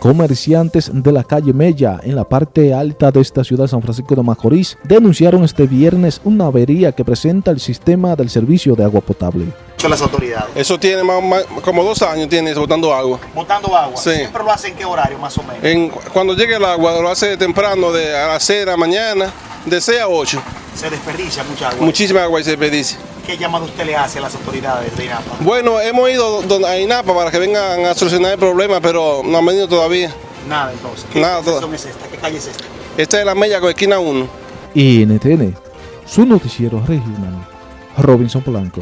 Comerciantes de la calle Mella, en la parte alta de esta ciudad de San Francisco de Macorís, denunciaron este viernes una avería que presenta el sistema del servicio de agua potable. Son las autoridades. Eso tiene más, más- como dos años, tiene eso, botando agua. Botando agua. Sí. Siempre lo hacen en qué horario más o menos. En- cuando llegue el agua, lo hace temprano, de a las 6 de la mañana, de 6 a 8. Se desperdicia mucha agua. Muchísima agua y se desperdicia. ¿Qué llamado usted le hace a las autoridades de INAPA? Bueno, hemos ido a INAPA para que vengan a solucionar el problema, pero no han venido todavía. Nada entonces. ¿Qué Nada, es esta? ¿Qué calle es esta? Esta es la Mella con esquina 1. NTN, su noticiero regional, Robinson Polanco.